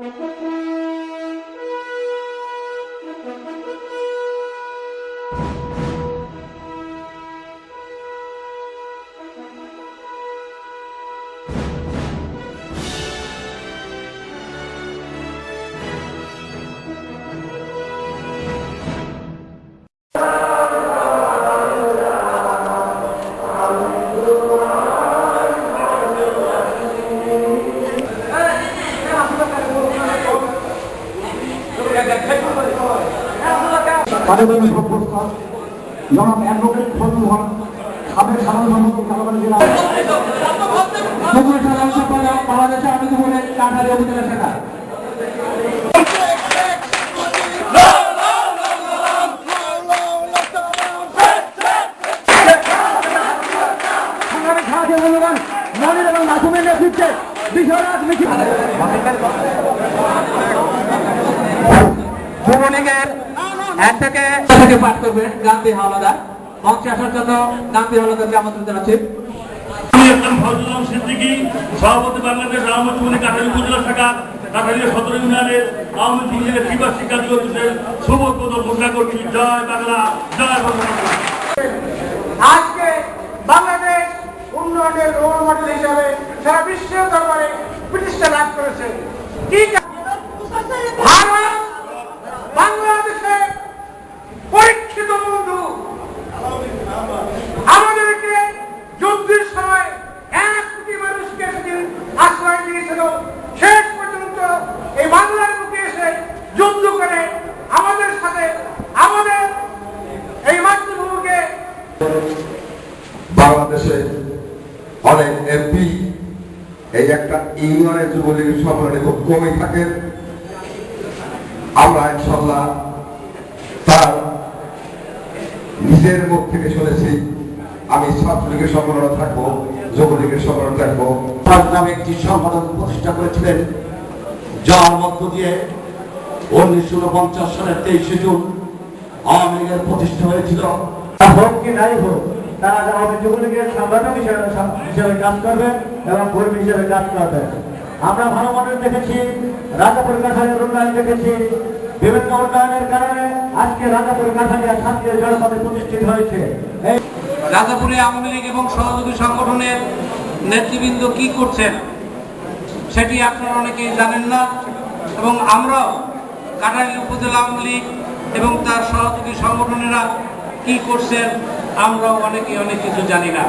Mm-hmm. পারিবারিক অবস্থা জনাব অ্যাডভোকেট ফজলুল হক সাবেক সাধারণ সম্পাদক কালাবাড়ি জেলা সাধারণ সম্পাদক বাংলাদেশের আমিন বলে কাঠারি সাহায্য মূল্যবান মনির এবং মাসুমের নেতৃত্বে বিশ্বরাজ মিছিল এক থেকে থেকে পাঠ করবেন গান্ধী হাওলাদার। মঞ্চে আসার জন্য গান্ধী হাওলাদারকে আমন্ত্রণ জানাচ্ছি। ফজলুল সিদ্দিকী সভাপতি বাংলাদেশ আওয়ামী যুবলীগ কাঠারি উপজেলা শাখা কাঠারিয়া সদর ইউনিয়নের আওয়ামী যুবলীগের ত্রিবার্ষিক শিক্ষা দিবসের শুভ ঘোষণা করছি। জয় বাংলা জয় বাংলা আজকে বাংলাদেশ উন্নয়নের রোল মডেল হিসাবে সারা বিশ্বের দরবারে প্রতিষ্ঠা লাভ করেছে। কি দিয়েছিল শেষ পর্যন্ত এই বাংলার বুকে এসে যুদ্ধ করে আমাদের সাথে, আমাদের এই মাতৃভূমিকে বাংলাদেশে অনেক এমপি, এই একটা ইউনিয়নের যুবলীগের সম্মেলনে খুব কমই থাকেন আমরা ইনশাল্লাহ তার নিজের মুখ থেকে শুনেছি। আমি ছাত্রলীগের সম্মেলনে থাকব, যুবলীগের সম্মেলনে থাকব। তার নামে একটি সংগঠন প্রতিষ্ঠা করেছিলেন। যার মধ্য দিয়ে উনিশশো উনপঞ্চাশ সালের তেইশে জুন আওয়ামী লীগের প্রতিষ্ঠা হয়েছিল। হোক কি নাই হোক, তারা যুবলীগের সংগঠন হিসেবে কাজ করবে এবং কর্মী হিসেবে কাজ করবে আমরা ভালো মডেল দেখেছি, রাজাপুর উন্নয়ন দেখেছি। বিভিন্ন উন্নয়নের কারণে আজকে রাজাপুর শান্তির জনপদে প্রতিষ্ঠিত হয়েছে। রাজাপুরে আওয়ামী লীগ এবং সহযোগী সংগঠনের নেতৃবৃন্দ কি করছেন, সেটি আপনারা অনেকেই জানেন না। এবং আমরাও কাটারি উপজেলা আওয়ামী লীগ এবং তার সহযোগী সংগঠনেরা কি করছেন, আমরাও অনেকে অনেক কিছু জানি না।